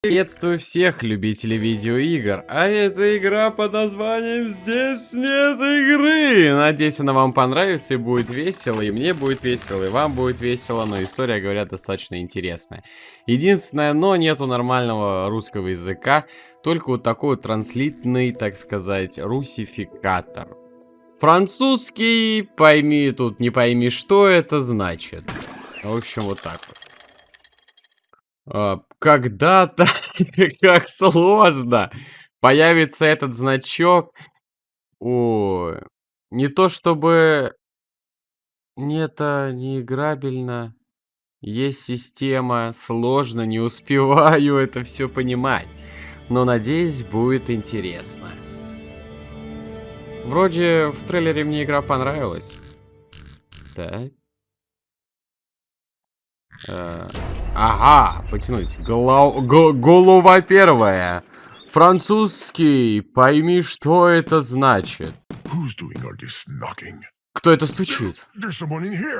Приветствую всех любителей видеоигр, а это игра под названием «Здесь нет игры». Надеюсь, она вам понравится и будет весело, и мне будет весело, и вам будет весело, но история, говорят, достаточно интересная. Единственное, но нету нормального русского языка, только вот такой вот транслитный, так сказать, русификатор. Французский, пойми тут, не пойми, что это значит. В общем, вот так вот. Когда-то, как сложно, появится этот значок. О, не то чтобы... Не это не играбельно. Есть система, сложно, не успеваю это все понимать. Но надеюсь, будет интересно. Вроде в трейлере мне игра понравилась. Так. Э, ага, потянуть. Голов... голова первая. Французский. Пойми, что это значит. Кто это стучит?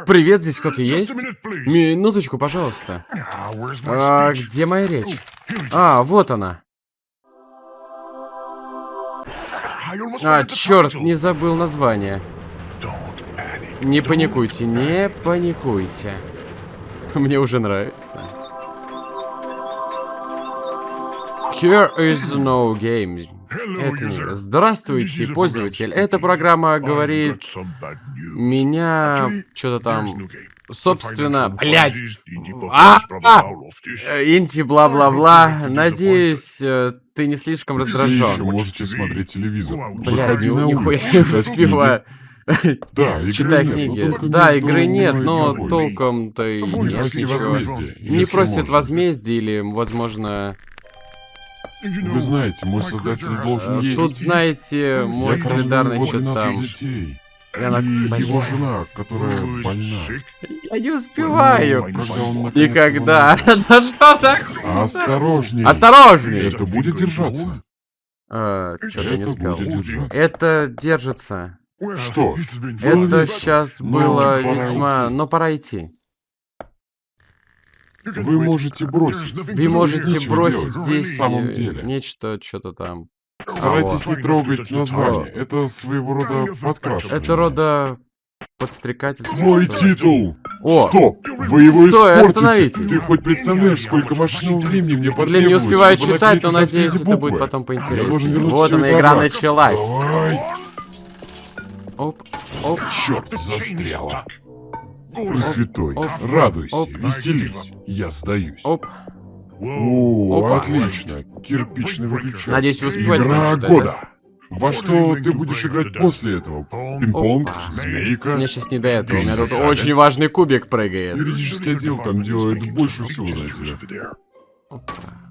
Привет, здесь кто-то есть? Минуточку, пожалуйста. А, где моя речь? А, вот она. А, черт, не забыл название. Не паникуйте, не паникуйте. Мне уже нравится. Here is no game. Это не... Здравствуйте, пользователь. Эта программа говорит... Меня... Что-то там... Собственно, блядь. А, а! Инти, бла-бла-бла. Надеюсь, э, ты не слишком раздражен. Можете смотреть телевизор. Блядь, нихуя не успеваю. Да, игры Читай нет, книги. но Да, игры нет, но толком-то и Не нет проси ничего. возмездия, Не если просит можно. возмездия или, возможно... Вы знаете, мой создатель должен э, есть. Тут, знаете, мой Я кормлю солидарный его что-то 12 там... детей. Я на- И его Блин. жена, которая больна. Я не успеваю. Когда он наконец Никогда. его Да что так? найдет. Осторожней. Осторожней! Это будет держаться. Что-то я не Это успел. будет держаться. Это держится. Что? Это сейчас ну, было весьма... Но пора идти. Вы можете бросить. Вы можете бросить здесь В самом деле. нечто, что-то там. Старайтесь А, не трогать название. Это своего рода подкрашивание. Это рода подстрекательство. Мой титул! О! Стоп! Вы его Стой, испортите! Ты хоть представляешь, сколько машинного времени мне потребуется, Блин, не успеваю читать, но надеюсь, это будет потом поинтереснее. Вот она, игра началась. Давай! Оп, оп, Черт, застряла. Пресвятой, радуйся, Оп. веселись. Я сдаюсь. оп. О, Опа. отлично. Кирпичный выключатель. Надеюсь, вы успеваете Игра прочитать, года. Во что ты будешь играть после этого? Пинг-понг? Змейка? Мне сейчас не до этого. У меня тут очень важный кубик прыгает. Юридический отдел там делает больше всего, знаете.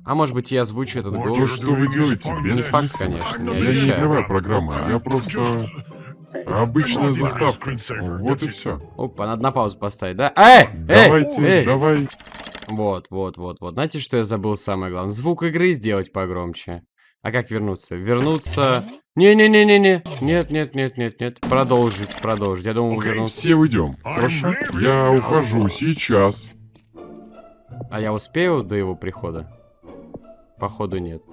А может быть, я озвучу этот То, голос? что вы делаете, Не факт, конечно, я Я не игровая программа, я просто обычная заставка. Вот и все. Опа, надо на паузу поставить, да? Эй! Давайте, Эй! давай. Вот, вот, вот, вот. Знаете, что я забыл самое главное? Звук игры сделать погромче. А как вернуться? Вернуться... Не-не-не-не-не. Нет, нет, нет, нет, нет. Продолжить, продолжить. Я думал, вернуться. Все уйдем. Хорошо? Я ухожу сейчас. А я успею до его прихода? Походу нет.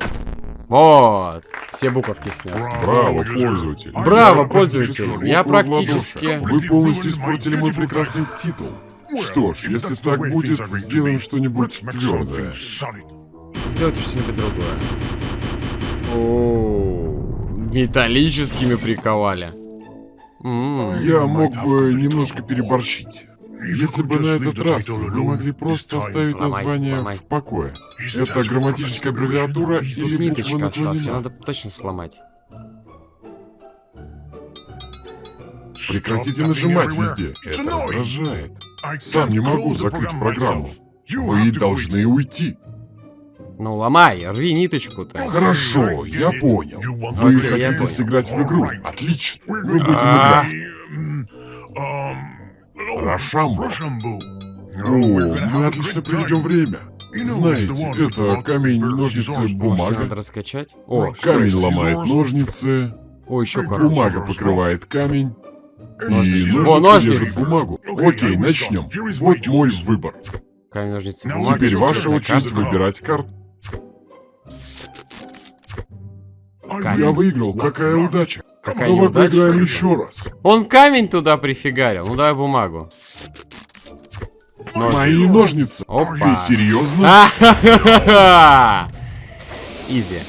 Вот! Все буковки снял. Браво, пользователь. Браво, пользователь! Я практически... Вы полностью испортили мой прекрасный титул. Что ж, если так будет, сделаем что-нибудь твердое. Сделайте что-нибудь другое. О, металлическими приковали. Я мог бы немножко переборщить. Если бы на этот раз вы могли просто оставить название в покое. Это грамматическая аббревиатура или буква наклонена? надо точно сломать. Прекратите нажимать везде. Это раздражает. Сам не могу закрыть программу. Вы должны уйти. Ну, ломай, рви ниточку-то. Хорошо, я понял. Вы хотите сыграть в игру? Отлично. Мы будем играть. Рашамбо. О, мы отлично проведем время. Знаете, это камень, ножницы, бумага. Надо раскачать? О, камень ломает ножницы. О, еще как. Бумага покрывает камень. И О, ножницы держит бумагу. Окей, начнем. Вот мой выбор. Камень, ножницы, бумага. Теперь ваша очередь выбирать карту. Камень. Я выиграл, какая удача. Какая Давай неудача. поиграем еще раз. Он камень туда прифигарил. Ну давай бумагу. Ножницы. Мои ножницы. Опа. Ты серьезно? Изи.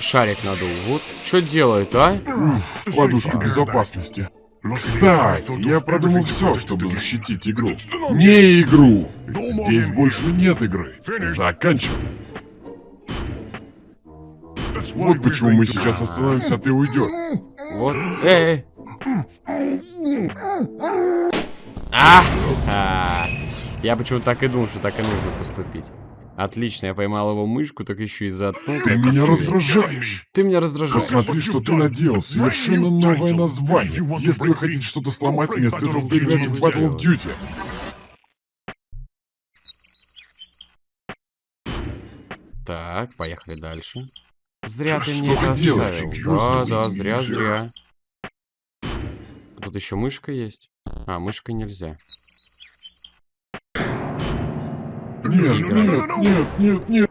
Шарик надул. Вот что делает, а? Уф, подушка безопасности. Кстати, я продумал все, чтобы защитить игру. Не игру. Здесь больше нет игры. Заканчивай. Вот почему мы сейчас остановимся, а ты уйдешь. Вот. Эй! А! А. Я почему-то так и думал, что так и нужно поступить. Отлично, я поймал его мышку, так еще и заткнул. Ты меня раздражаешь. Ты меня раздражаешь. Посмотри, что ты наделал. Совершенно новое название. Если вы хотите что-то сломать, вместо этого поиграйте в Battle of Duty. Так, поехали дальше. Зря ты мне это оставил. Да, да, зря, зря. Тут еще мышка есть. А, мышкой нельзя. Нет, нет, нет, нет, нет.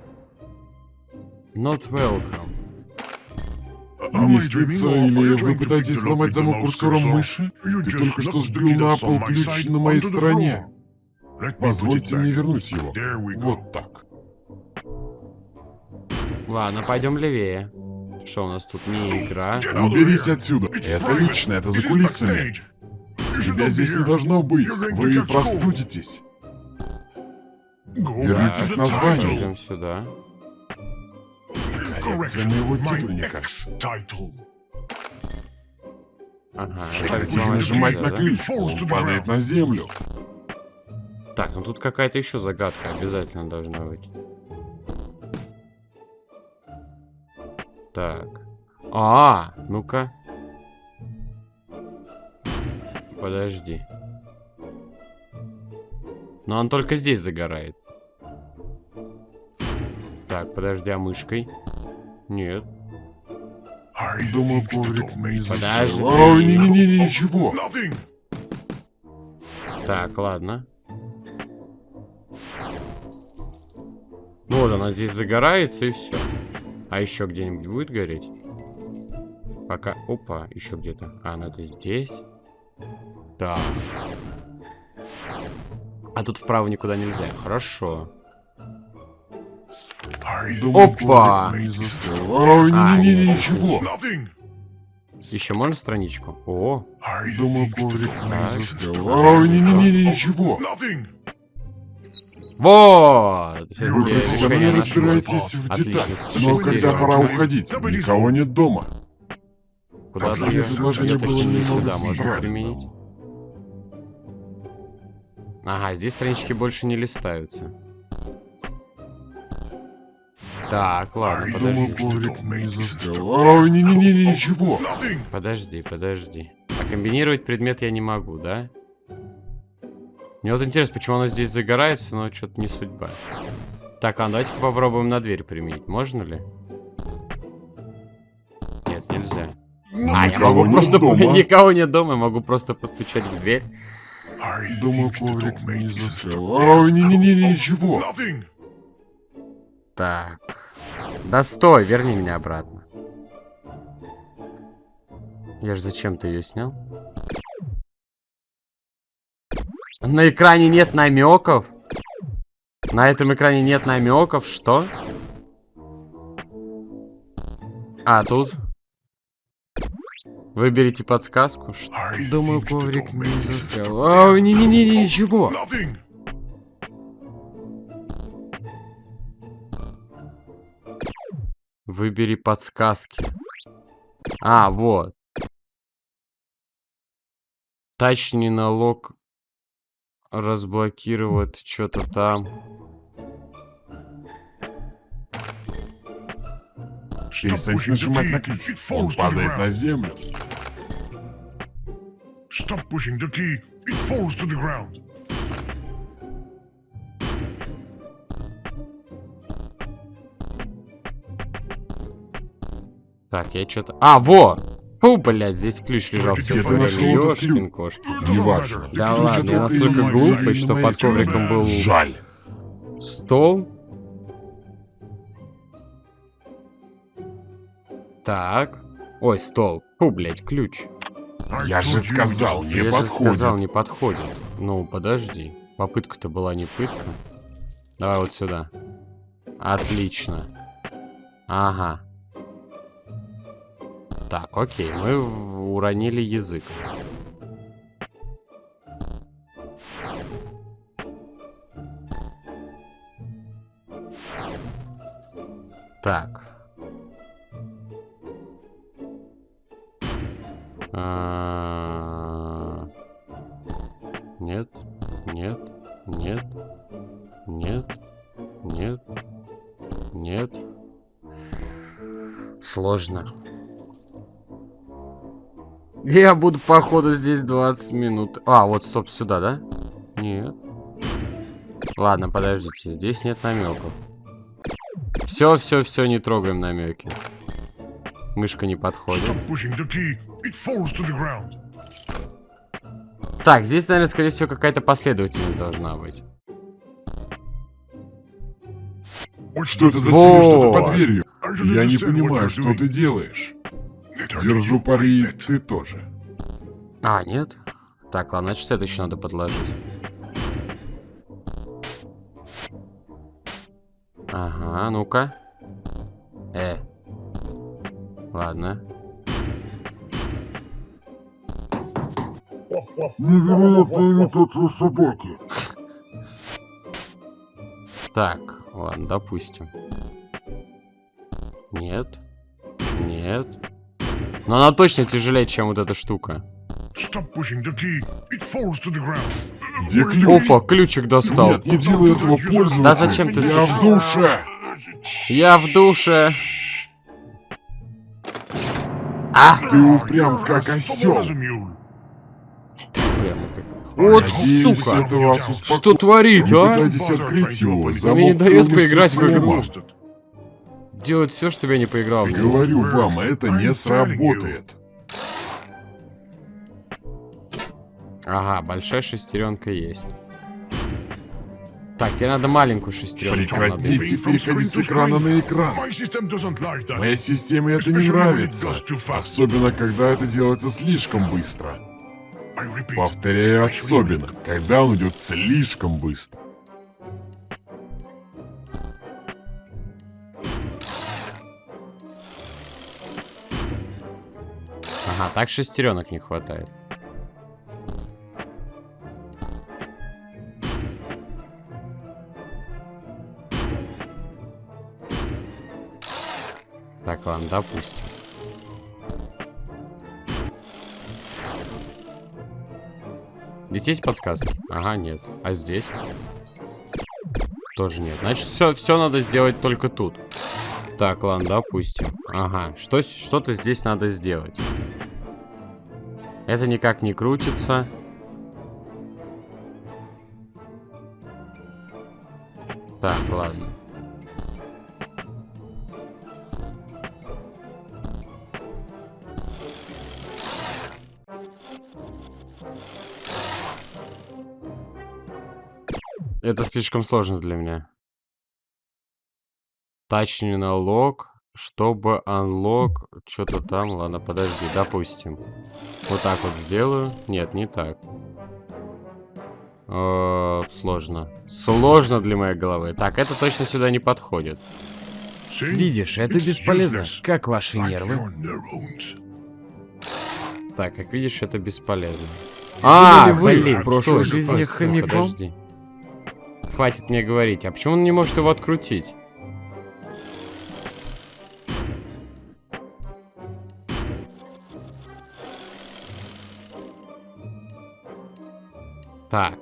Not welcome. Мистница, или вы пытаетесь сломать замок курсором мыши? Ты только что сбил на пол ключ на моей стороне. Позвольте мне вернуть его. Вот так. Ладно, пойдем левее. Что у нас тут? Не игра. Уберись отсюда. Это лично, это за кулисами. Тебя здесь не должно быть. Вы простудитесь. Вернитесь к названию. Идем сюда. Коррекция моего титульника. Ага. Сломать нажимать на да? ключ, он падает на землю. Так, ну тут какая-то еще загадка обязательно должна быть. Так. А, ну-ка. Подожди. Но он только здесь загорает. Так, подожди, а мышкой? Нет. Думаю, коврик не Подожди. Ой, не-не-не, ничего. Так, ладно. Ну вот она здесь загорается и все. А еще где-нибудь будет гореть? Пока... Опа, еще где-то. А, это здесь. Так. А тут вправо никуда нельзя. Хорошо. Опа! не-не-не, ничего. Еще можно страничку? О, Думаю, коврик не не-не-не, ничего. Вот! Вы профессионально разбираетесь в деталях. Но когда пора уходить, никого нет дома. Куда ты предложение было не немного сюда можно применить. Ага, здесь странички больше не листаются. Так, ладно, подожди. коврик не застрял. Ой, не-не-не, ничего. Подожди, подожди. А комбинировать предмет я не могу, да? Мне вот интересно, почему она здесь загорается, но что-то не судьба. Так, а давайте попробуем на дверь применить. Можно ли? Нет, нельзя. А, я могу просто... дома. Никого нет дома, я могу просто постучать в дверь. Думаю, коврик не застрял. Ой, не-не-не, ничего. Так. Да стой, верни меня обратно. Я же зачем-то ее снял. На экране нет намеков. На этом экране нет намеков. Что? А, тут? Выберите подсказку. Ш- Думаю, коврик не застрял. Ой, не-не-не, ничего. Выбери подсказки. А, вот. Тачни налог разблокировать что-то там. Перестаньте нажимать на ключ. Он падает на землю. Stop pushing the key. It falls to the ground. Так, я что-то... А, во! Фу, блядь, здесь ключ лежал все Где ты нашел этот ключ? Ёшкин кошки. Неважно. Да Ключ ладно, от я настолько глупый, что под ковриком был Так. Ой, стол. Фу, блядь, ключ. I Я же сказал, не Я же подходит. сказал, не подходит. Ну, подожди. Попытка-то была не пытка. Давай вот сюда. Отлично. Ага. Так, окей, мы уронили язык. Так. А, Нет, нет, нет, нет, нет, нет. Сложно. Я буду, походу, здесь 20 минут. А, вот, стоп, сюда, да? Нет. Ладно, подождите, здесь нет намеков. Все, все, все, не трогаем намеки. Мышка не подходит. Так, здесь, наверное, скорее всего, какая-то последовательность должна быть. Что это за сила, что-то под дверью? Я не понимаю, что ты делаешь. Держу пари, ты тоже. А, нет? Так, ладно, значит, это еще надо подложить. Ага, ну-ка. Э. Ладно. Невероятная имитация собаки. Так, ладно, допустим. Нет. Нет. Но она точно тяжелее, чем вот эта штука. Где ключ? Опа, ключик достал. Нет, не делай этого пользователю. Да зачем ты Я в душе. Я в душе. А! Ты упрям как осел. Вот Надеюсь, сука! это вас успокоит. Что творит, Не а? пытайтесь открыть его. Замок не дает поиграть в игру. Сломан. Bastard. Делать все, чтобы я не поиграл в него. Говорю вам, это не сработает. Ага, большая шестеренка есть. Так, тебе надо маленькую шестеренку. Прекратите переходить с экрана на экран. Моей системе это не нравится. Особенно, когда это делается слишком быстро. Повторяю, особенно, когда он идет слишком быстро. Ага, так шестеренок не хватает. Так, ладно, допустим. Здесь есть подсказки? Ага, нет. А здесь? Тоже нет. Значит, все, все надо сделать только тут. Так, ладно, допустим. Ага, что, что-то здесь надо сделать. Это никак не крутится. Так, ладно. Это слишком сложно для меня. Точнее на лог, чтобы unlock, что-то там, ладно, подожди, допустим. Вот так вот сделаю. Нет, не так. Э, сложно. Сложно для моей головы. Так, это точно сюда не подходит. Видишь, это бесполезно. Как ваши нервы? Так, как видишь, это бесполезно. А, вы блин, в прошлой жизни хомяком? Подожди. Хватит мне говорить. А почему он не может его открутить? Так.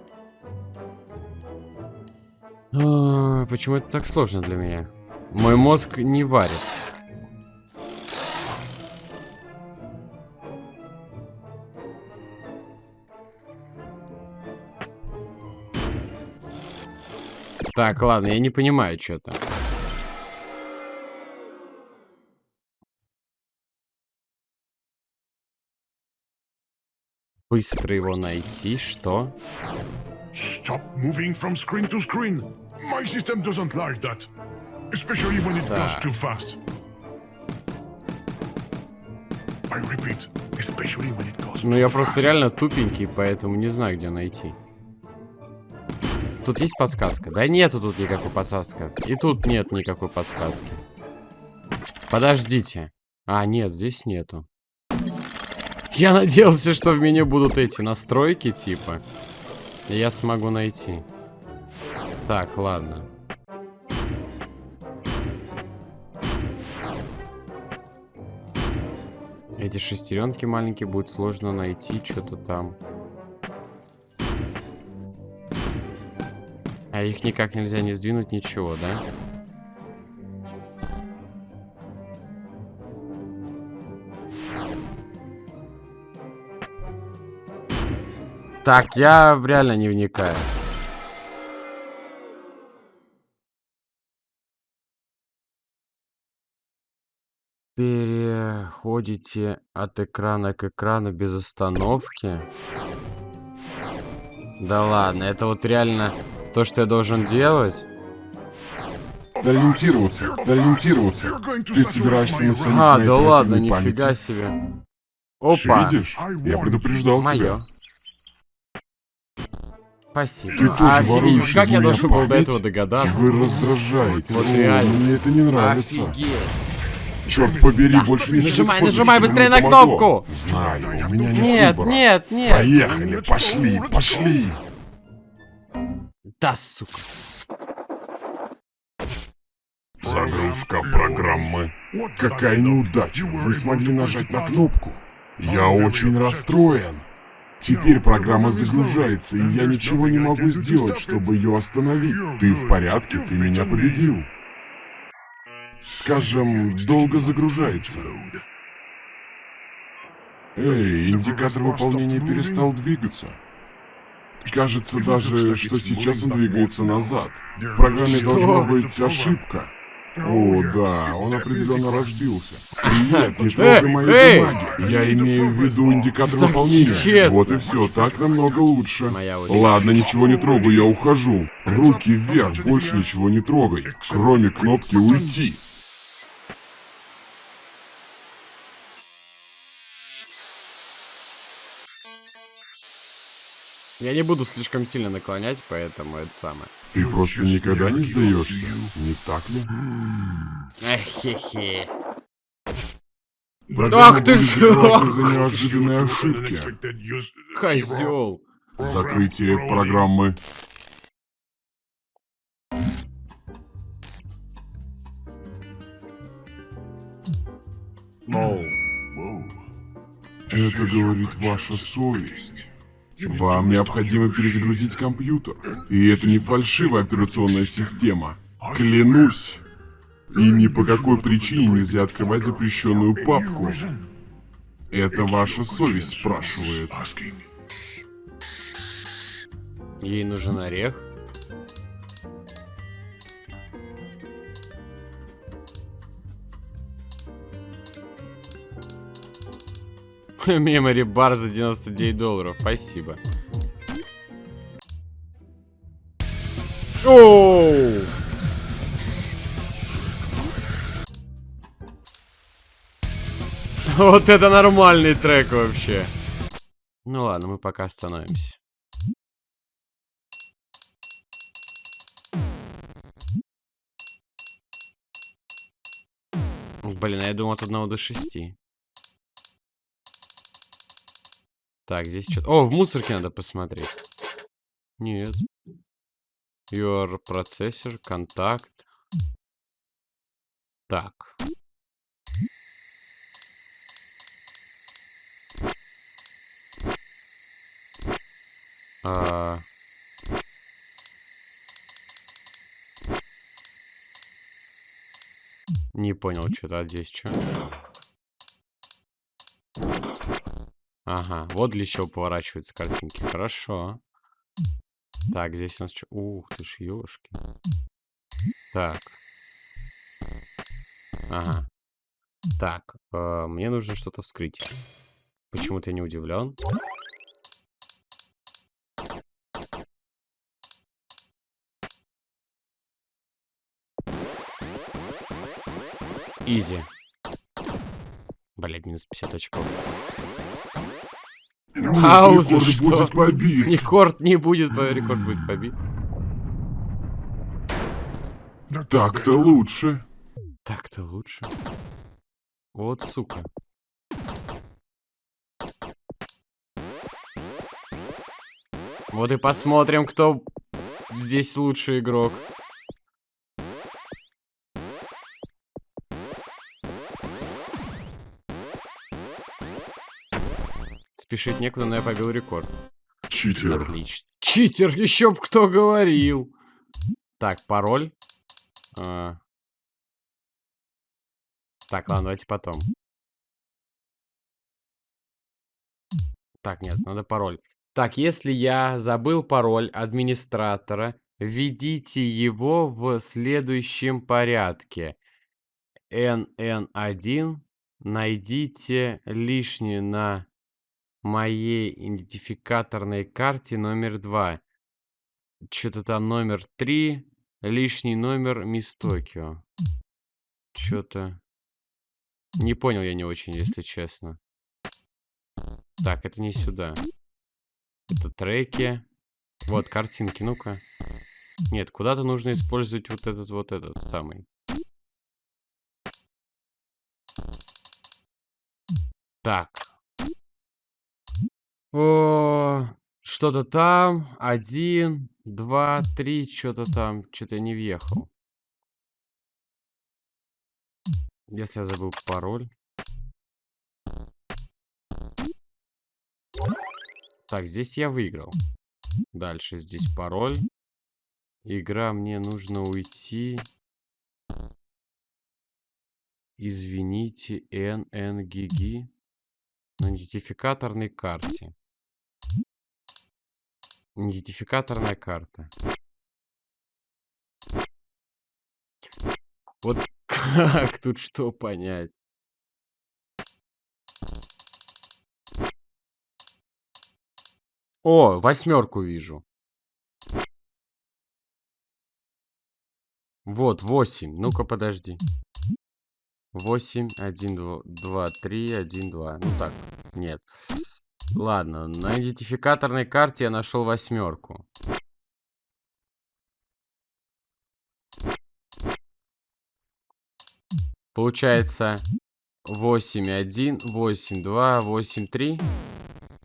А, Почему это так сложно для меня? Мой мозг не варит. Так, ладно, я не понимаю что-то. Быстро его найти, что? Stop moving from screen to screen. My system doesn't like that. Especially when it goes too fast. I repeat, especially when it goes Ну я просто реально тупенький, поэтому не знаю, где найти. Тут есть подсказка? Да нету тут никакой подсказки. И тут нет никакой подсказки. Подождите. А, нет, здесь нету. Я надеялся, что в меню будут эти настройки, типа. Я смогу найти. Так, ладно. Эти шестеренки маленькие будет сложно найти что-то там. А их никак нельзя не сдвинуть, ничего, да? Так, я реально не вникаю. Переходите от экрана к экрану без остановки. Да ладно, это вот реально то, что я должен делать? Ориентироваться, ориентироваться. Ты собираешься насадить А, на да ладно, нифига памяти. себе. Опа, Видишь? Я предупреждал мое. тебя. Спасибо. Ты тоже Офигеть, воруешь как я должен был до этого догадаться? Вы раздражаете. Вот реально. мне это не нравится. Офигеть. Черт побери, больше не Нажимай, нажимай быстрее на кнопку. Знаю, у меня нет Нет, выбора. нет, нет. Поехали, пошли, пошли. Да, сука. Загрузка программы. Какая неудача. Вы смогли нажать на кнопку. Я очень расстроен. Теперь программа загружается, и я ничего не могу сделать, чтобы ее остановить. Ты в порядке? Ты меня победил. Скажем, долго загружается. Эй, индикатор выполнения перестал двигаться. Кажется даже, что сейчас он двигается назад. В программе должна быть ошибка. О, да, он определенно разбился. Нет, не трогай мои бумаги. Я имею в виду индикатор выполнения. Вот и все, так намного лучше. Ладно, ничего не трогаю, я ухожу. Руки вверх, больше ничего не трогай. Кроме кнопки уйти. Я не буду слишком сильно наклонять, поэтому это самое. Ты просто никогда не сдаешься, не так ли? Эхе-хе. Программа Ах ты будет ж- закрываться из-за неожиданной ошибки. Козел. Закрытие программы. Это говорит ваша совесть. Вам необходимо перезагрузить компьютер. И это не фальшивая операционная система. Клянусь. И ни по какой причине нельзя открывать запрещенную папку. Это ваша совесть спрашивает. Ей нужен орех. Мемори бар за 99 долларов. Спасибо. Оу! Вот это нормальный трек вообще. Ну ладно, мы пока остановимся. Блин, я думал от 1 до 6. Так, здесь что-то... О, в мусорке надо посмотреть. Нет. Your processor, контакт. Так. А... Не понял, что-то а здесь что. Ага, вот для чего поворачиваются картинки. Хорошо. Так, здесь у нас что? Ух ты ж, ёшки. Так. Ага. Так, э, мне нужно что-то вскрыть. Почему-то я не удивлен. Изи. Блять, минус 50 очков. Пауза, рекорд что? будет побит. Рекорд не будет, рекорд будет побит. Так-то лучше. Так-то лучше. Вот сука. Вот и посмотрим, кто здесь лучший игрок. Спешить некуда, но я побил рекорд. Читер. Отлично. Читер, еще б кто говорил. Так, пароль. А. Так, ладно, давайте потом. Так, нет, надо пароль. Так, если я забыл пароль администратора, введите его в следующем порядке. NN1. Найдите лишнее на моей идентификаторной карте номер 2. Что-то там номер 3. Лишний номер Мисс Токио. Что-то... Не понял я не очень, если честно. Так, это не сюда. Это треки. Вот, картинки, ну-ка. Нет, куда-то нужно использовать вот этот, вот этот самый. Так. О, что-то там. Один, два, три, что-то там. Что-то я не въехал. Если я забыл пароль. Так, здесь я выиграл. Дальше здесь пароль. Игра, мне нужно уйти. Извините, NNGG. На идентификаторной карте. Идентификаторная карта. Вот как тут что понять? О, восьмерку вижу. Вот, 8. Ну-ка, подожди. 8, 1, 2, 2, 3, 1, 2. Ну так, нет. Ладно, на идентификаторной карте я нашел восьмерку. Получается 8, 1, 8, 2, 8, 3.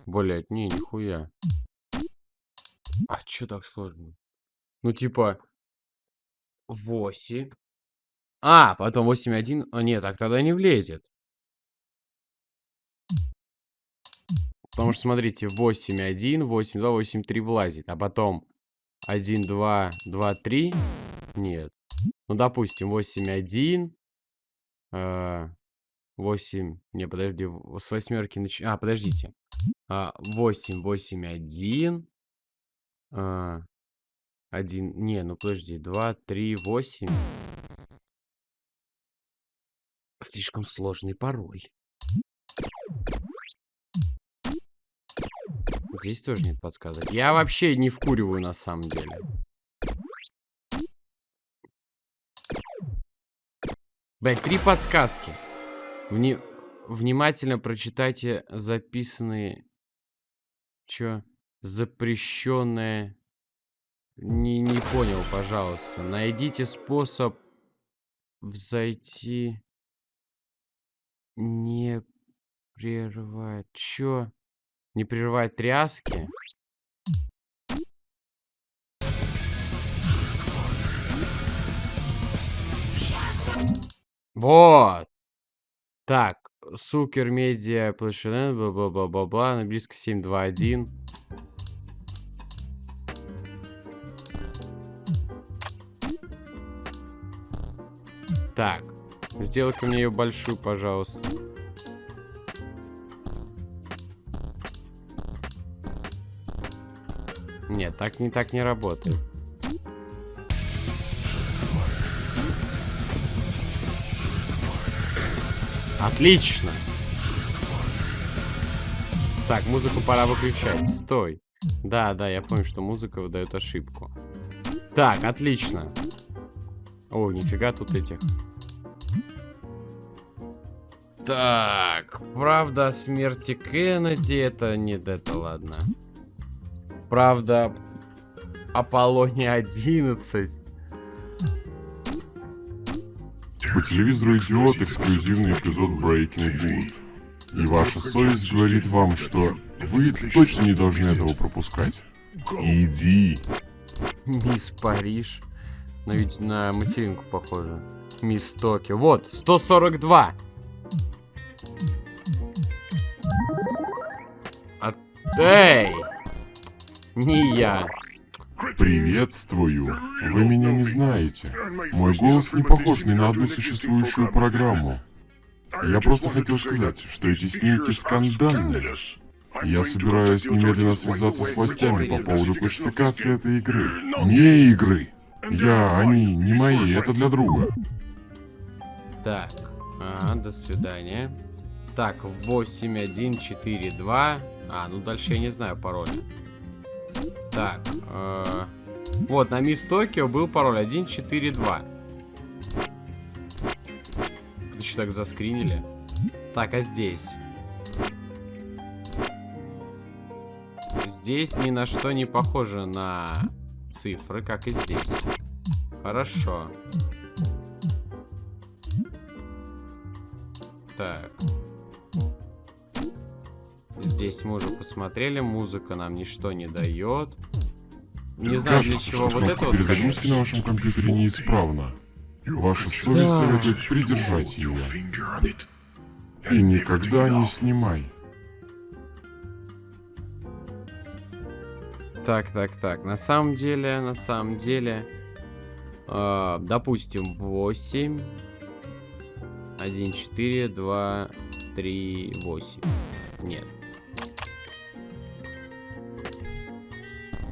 Блять, не, нихуя. А чё так сложно? Ну, типа... 8. А, потом 8, 1. А, нет, так тогда не влезет. Потому что, смотрите, 8, 1, 8, 2, 8, 3 влазит. А потом 1, 2, 2, 3. Нет. Ну, допустим, 8, 1. э, 8. Не, подожди, с восьмерки нач... А, подождите. А, 8, 8, 1. А, 1. Не, ну подожди. 2, 3, 8. Слишком сложный пароль. Здесь тоже нет подсказок. Я вообще не вкуриваю на самом деле. Блять, три подсказки. Вни... Внимательно прочитайте записанные... Чё? Запрещенное... Не, не понял, пожалуйста. Найдите способ взойти... Не прерывать... Чё? Не прерывать тряски? Вот. Так, Сукер Медиа Плэшинен, бла-бла-бла-бла-бла, на близко 721. Так, сделай-ка мне ее большую, пожалуйста. Нет, так не так не работает. Отлично. Так, музыку пора выключать. Стой. Да, да, я помню, что музыка выдает ошибку. Так, отлично. О, нифига тут этих. Так, правда смерти Кеннеди, это не это, ладно. Правда, Аполлоне 11. По телевизору идет эксклюзивный эпизод Breaking Good. И ваша совесть говорит вам, что вы точно не должны этого пропускать. Иди. Мисс Париж. Но ведь на материнку похоже. Мисс Токио. Вот, 142. А... Эй! Не я. Приветствую. Вы меня не знаете. Мой голос не похож ни на одну существующую программу. Я просто хотел сказать, что эти снимки скандальные. Я собираюсь немедленно связаться с властями по поводу классификации этой игры. Не игры. Я, они, не мои, это для друга. Так, ага, до свидания. Так, 8142. А, ну дальше я не знаю пароля. Так, э, вот, на Мисс Токио был пароль 142. Вы что так заскринили? Так, а здесь? Здесь ни на что не похоже на цифры, как и здесь. Хорошо. Так. Здесь мы уже посмотрели, музыка нам ничто не дает. Не знаю для чего вот это вот, перезагрузки на вашем компьютере неисправна. Ваша совесть Да. советует придержать ее. It. И никогда не снимай. Так, так, так. На самом деле, на самом деле, э, допустим, 8, 1, 4, 2, 3, 8. Нет.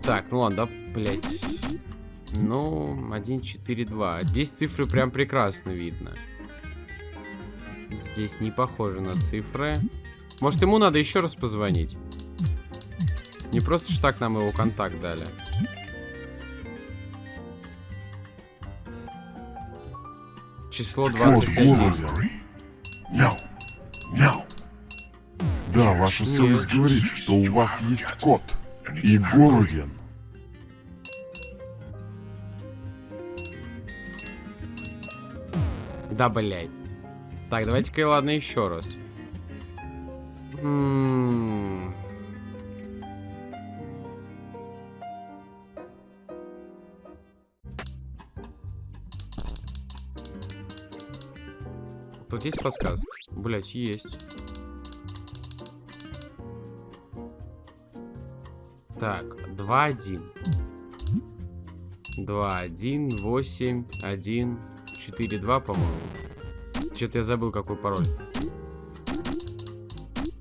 Так, ну ладно, да, блядь. Ну, 1, 4, 2. Здесь цифры прям прекрасно видно. Здесь не похоже на цифры. Может, ему надо еще раз позвонить? Не просто ж так нам его контакт дали. Число Код 21. голоден. No. No. Да, ваша совесть говорит, что у вас есть кот. И голоден. Да, блядь. Так, давайте-ка, ладно, еще раз. М. Тут есть подсказка? Блять, есть. Так, 2-1. 2-1, 8, 1, 4, 2, по-моему. Что-то я забыл, какой пароль.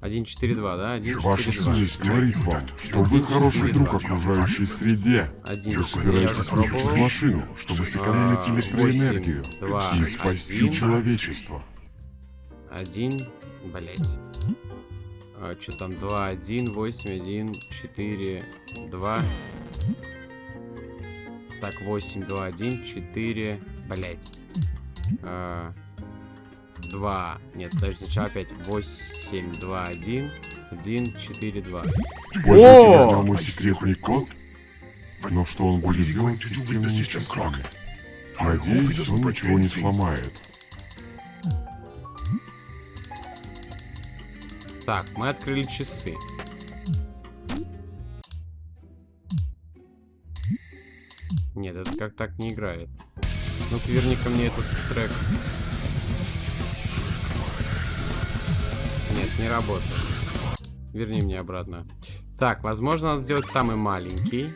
1, 4, 2, да? 1, 4, Ваша 2. совесть говорит вам, что вы хороший друг окружающей среде. Один. Вы собираетесь выключить машину, чтобы сэкономить А, электроэнергию восемь, два, и спасти один. человечество. Один, блять. А, что там? 2, 1, 8, 1, 4, 2. Так, 8, 2, 1, 4, блять. 2. Нет, подожди, сначала опять 8, 2, 1, 1, 4, 2. Пользователь О! узнал мой секретный код, но что он будет делать с системными часами? Надеюсь, он ничего не сломает. Так, мы открыли часы. Нет, это как так не играет. Ну-ка, верни ко мне этот трек. Нет, не работает. Верни мне обратно. Так, возможно, надо сделать самый маленький.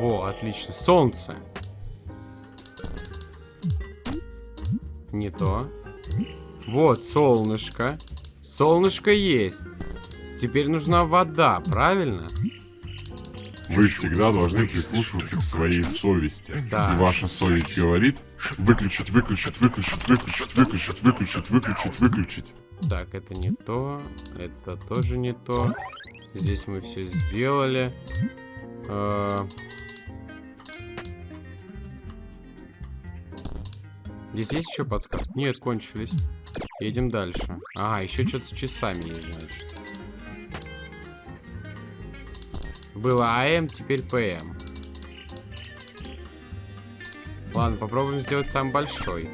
Во, отлично. Солнце. Не то. Вот, солнышко. Солнышко есть. Теперь нужна вода, правильно? Вы всегда должны прислушиваться к своей совести. Да. И ваша совесть говорит выключить, выключить, выключить, выключить, выключить, выключить, выключить, выключить. Так, это не то. Это тоже не то. Здесь мы все сделали. Э, Здесь есть еще подсказки? Нет, кончились. Едем дальше. А, еще что-то с часами есть, значит. Было АМ, теперь ПМ. Ладно, попробуем сделать самый большой.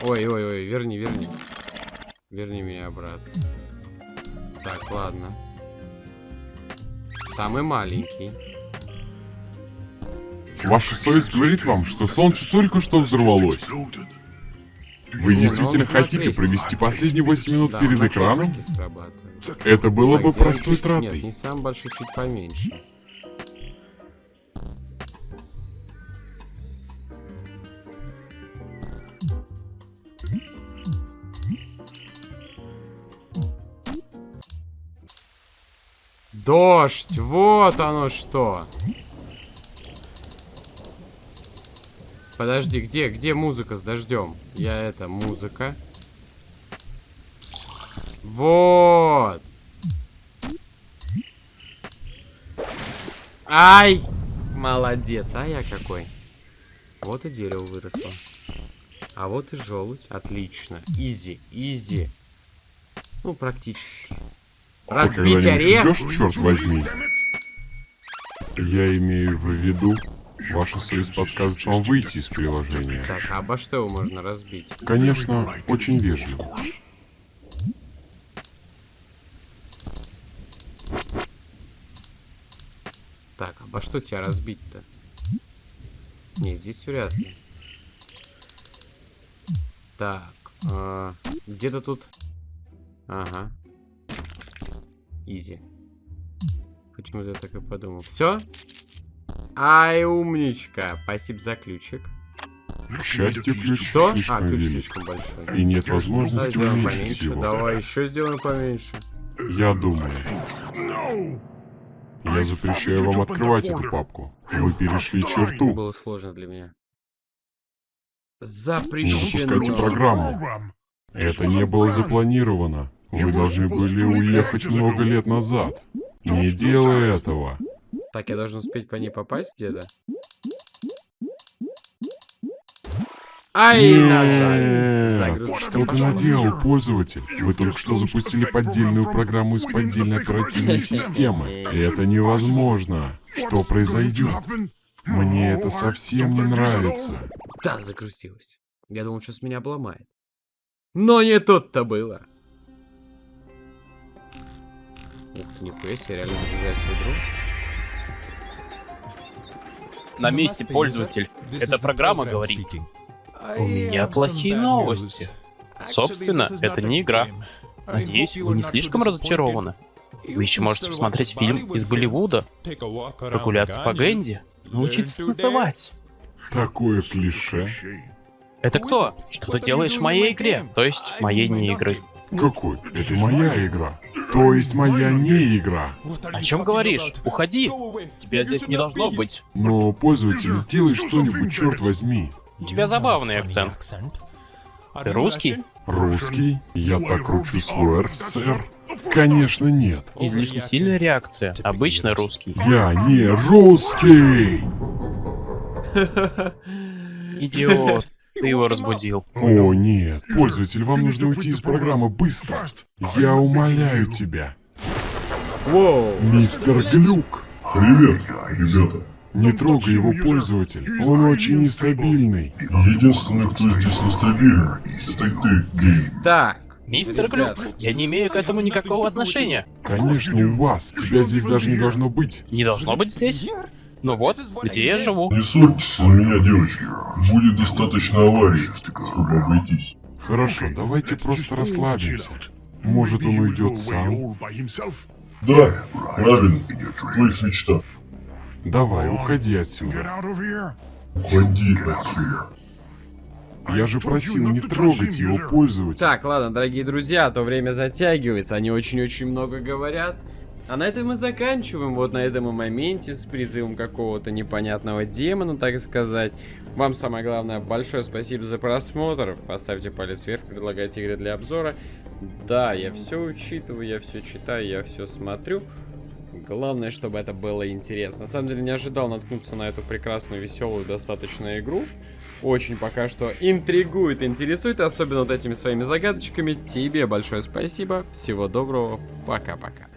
Ой, ой, ой, верни, верни. Верни меня обратно. Так, ладно. Самый маленький. Ваша совесть говорит вам, что солнце только что взорвалось. Вы действительно хотите провести последние 8 минут Да, перед экраном? Это было бы простой чуть- Нет, не тратой. самый большой, чуть поменьше. Дождь, вот оно что. Подожди, где, где музыка с дождем? Я это, музыка. Вот. Ай! Молодец, а я какой. Вот и дерево выросло. А вот и желудь. Отлично. Изи, изи. Ну, практически. Разбить орех. идешь, черт возьми? Я имею в виду, ваша совесть подскажет вам выйти из приложения. Так, а обо что его можно разбить? Конечно, очень вежливо. Так, обо что тебя разбить-то? Не, здесь вряд ли. Так, а, где-то тут... Ага. Изи. Почему-то я так и подумал. Все? Ай, умничка. Спасибо за ключик. К счастью, ключ Что? А, слишком ключ велик. слишком большой. И нет Давай возможности сделаем уменьшить поменьше. его. Давай еще сделаем поменьше. Я думаю, я запрещаю вам открывать эту папку. Вы перешли черту. Было сложно для меня. Не Запрещено. запускайте программу. Это не было запланировано. Вы должны были уехать много лет назад. Не делай этого. Так, я должен успеть по ней попасть где-то? Ай, нажали. Что ты наделал, пользователь? Вы только что запустили поддельную программу из поддельной оперативной системы. Это невозможно. Что произойдет? Мне это совсем не нравится. Да, загрузилась. Я думал, что с меня обломает. Но не тут-то было. Ух ты, нихуя себе, реально загружаюсь в игру. На месте пользователь. Эта программа говорит. У меня плохие новости. Собственно, это не игра. Надеюсь, вы не слишком разочарованы. Вы еще можете посмотреть фильм из Голливуда, прогуляться по Гэнди, научиться танцевать. Такое клише. Это кто? Что ты делаешь в моей игре? То есть, моей не игры. Какой? Это моя игра. То есть моя не игра. О чем говоришь? Уходи. Тебя здесь не должно быть. Но, пользователь, сделай что-нибудь, черт возьми. У тебя забавный акцент. Ты русский? Русский? Я так кручу свой «Р», сэр. Конечно, нет. Излишне сильная реакция. Обычно русский. Я не русский! Идиот. Ты его разбудил. О, нет. Пользователь, вам нужно уйти из программы быстро. Я умоляю тебя. Воу. Мистер Глюк. Привет, ребята. Не трогай его, пользователь. Он очень нестабильный. Единственный, кто здесь нестабилен, это ты, гей. Так. Мистер. Глюк, я не имею к этому никакого отношения. Конечно, у вас. Тебя здесь даже не должно быть. Не должно быть здесь. Ну вот, где я живу. Не ссорьтесь на меня, девочки. Будет достаточно аварий, чтобы обойтись. Хорошо, давайте просто расслабимся. Может, он уйдет сам? Да, правильно. В твоих мечтах. Давай, уходи отсюда. Уходи отсюда. Я же просил не трогать его, пользователь. Так, ладно, дорогие друзья, а то время затягивается, они очень-очень много говорят. А на этом мы заканчиваем, вот на этом моменте с призывом какого-то непонятного демона, так сказать. Вам самое главное, большое спасибо за просмотр. Поставьте палец вверх, предлагайте игры для обзора. Да, я все учитываю, я все читаю, я все смотрю. Главное, чтобы это было интересно. На самом деле, не ожидал наткнуться на эту прекрасную, веселую, достаточно игру. Очень пока что интригует, интересует, особенно вот этими своими загадочками. Тебе большое спасибо. Всего доброго. Пока-пока.